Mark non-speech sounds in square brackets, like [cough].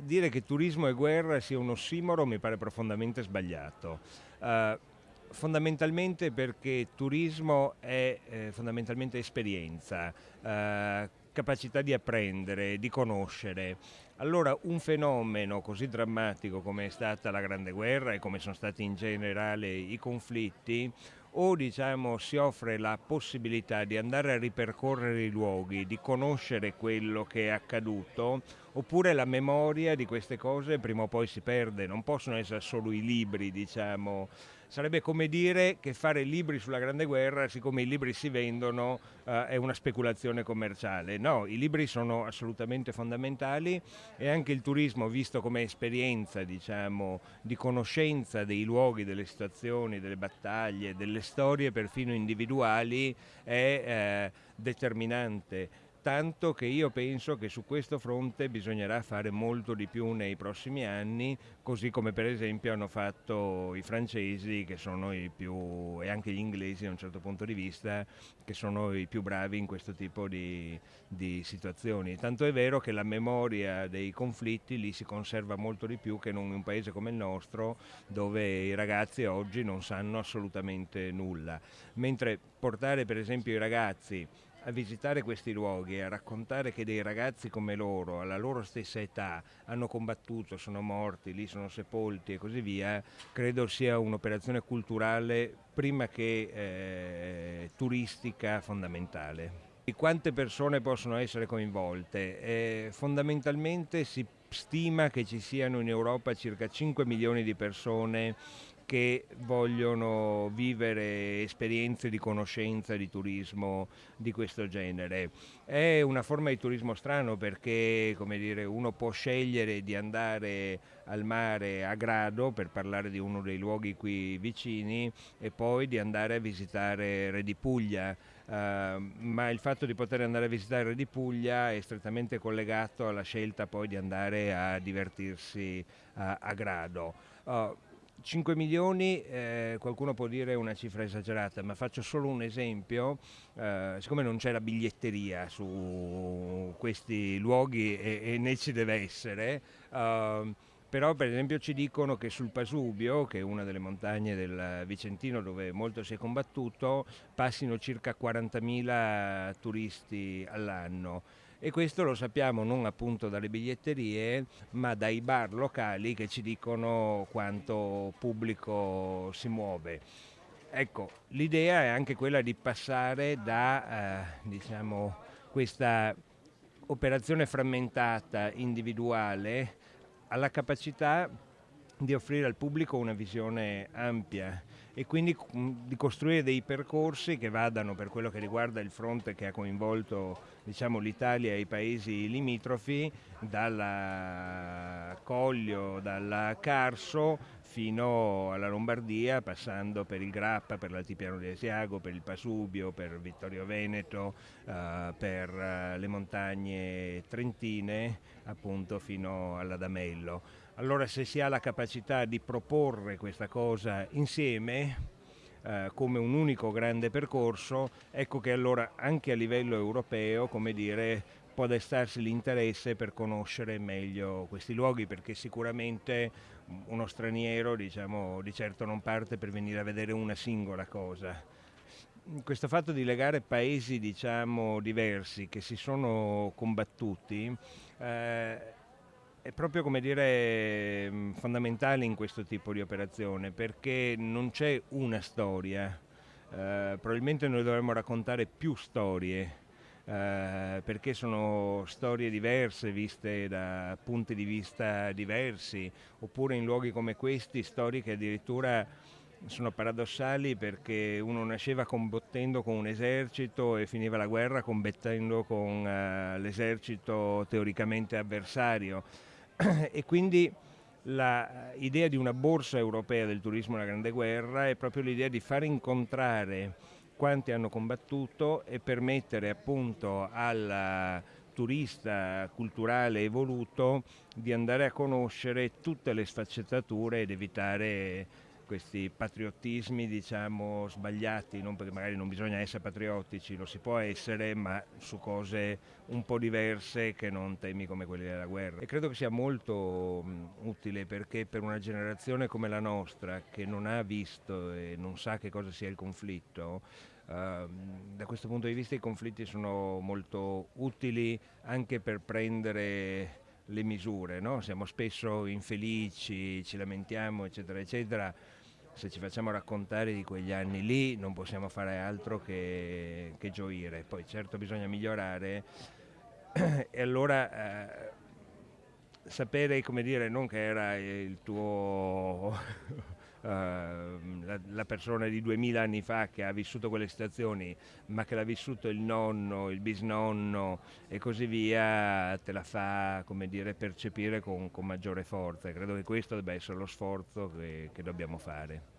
dire che turismo e guerra sia un ossimoro mi pare profondamente sbagliato. Uh, fondamentalmente perché turismo è eh, fondamentalmente esperienza, eh, capacità di apprendere, di conoscere. Allora un fenomeno così drammatico come è stata la Grande Guerra e come sono stati in generale i conflitti, o diciamo, si offre la possibilità di andare a ripercorrere i luoghi, di conoscere quello che è accaduto, oppure la memoria di queste cose prima o poi si perde, non possono essere solo i libri, diciamo, sarebbe come dire che fare libri sulla Grande Guerra, siccome i libri si vendono, eh, è una speculazione commerciale. No, i libri sono assolutamente fondamentali e anche il turismo, visto come esperienza diciamo, di conoscenza dei luoghi, delle situazioni, delle battaglie, delle storie perfino individuali, è eh, determinante tanto che io penso che su questo fronte bisognerà fare molto di più nei prossimi anni, così come per esempio hanno fatto i francesi che sono i più, e anche gli inglesi da un certo punto di vista, che sono i più bravi in questo tipo di, di situazioni. Tanto è vero che la memoria dei conflitti lì si conserva molto di più che in un paese come il nostro, dove i ragazzi oggi non sanno assolutamente nulla. Mentre portare per esempio i ragazzi a visitare questi luoghi e a raccontare che dei ragazzi come loro, alla loro stessa età, hanno combattuto, sono morti, lì sono sepolti e così via, credo sia un'operazione culturale prima che eh, turistica fondamentale. Quante persone possono essere coinvolte? Eh, fondamentalmente si stima che ci siano in Europa circa 5 milioni di persone che vogliono vivere esperienze di conoscenza, di turismo di questo genere. È una forma di turismo strano perché dire, uno può scegliere di andare al mare a grado per parlare di uno dei luoghi qui vicini e poi di andare a visitare Re di Puglia. Uh, ma il fatto di poter andare a visitare Re di Puglia è strettamente collegato alla scelta poi di andare a divertirsi a, a grado. Uh, 5 milioni, eh, qualcuno può dire una cifra esagerata, ma faccio solo un esempio, eh, siccome non c'è la biglietteria su questi luoghi e, e né ci deve essere, eh, però per esempio ci dicono che sul Pasubio, che è una delle montagne del Vicentino dove molto si è combattuto, passino circa 40.000 turisti all'anno e questo lo sappiamo non appunto dalle biglietterie ma dai bar locali che ci dicono quanto pubblico si muove. Ecco, l'idea è anche quella di passare da eh, diciamo, questa operazione frammentata individuale alla capacità di offrire al pubblico una visione ampia e quindi mm, di costruire dei percorsi che vadano per quello che riguarda il fronte che ha coinvolto diciamo, l'Italia e i paesi limitrofi dalla Coglio, dalla Carso fino alla Lombardia, passando per il Grappa, per l'Altipiano di Asiago, per il Pasubio, per Vittorio Veneto, eh, per eh, le montagne trentine, appunto fino all'Adamello. Allora se si ha la capacità di proporre questa cosa insieme, eh, come un unico grande percorso, ecco che allora anche a livello europeo, come dire, può destarsi l'interesse per conoscere meglio questi luoghi perché sicuramente uno straniero diciamo, di certo non parte per venire a vedere una singola cosa. Questo fatto di legare paesi diciamo, diversi che si sono combattuti eh, è proprio come dire fondamentale in questo tipo di operazione perché non c'è una storia, eh, probabilmente noi dovremmo raccontare più storie eh, perché sono storie diverse viste da punti di vista diversi, oppure in luoghi come questi storie che addirittura sono paradossali perché uno nasceva combattendo con un esercito e finiva la guerra combattendo con uh, l'esercito teoricamente avversario. [clears throat] E quindi l'idea di una borsa europea del turismo alla Grande Guerra è proprio l'idea di far incontrare quanti hanno combattuto e permettere appunto al turista culturale evoluto di andare a conoscere tutte le sfaccettature ed evitare questi patriottismi diciamo sbagliati, non perché magari non bisogna essere patriottici, lo si può essere, ma su cose un po' diverse che non temi come quelli della guerra. E credo che sia molto utile perché per una generazione come la nostra che non ha visto e non sa che cosa sia il conflitto, uh, da questo punto di vista i conflitti sono molto utili anche per prendere le misure, no? siamo spesso infelici, ci lamentiamo, eccetera, eccetera. Se ci facciamo raccontare di quegli anni lì non possiamo fare altro che, che gioire. Poi certo bisogna migliorare [clears throat] e allora eh, sapere, come dire, non che era il tuo la, la, persona di duemila anni fa che ha vissuto quelle situazioni, ma che l'ha vissuto il nonno, il bisnonno e così via, te la fa dire, percepire con, con maggiore forza. Credo che questo debba essere lo sforzo che, che dobbiamo fare.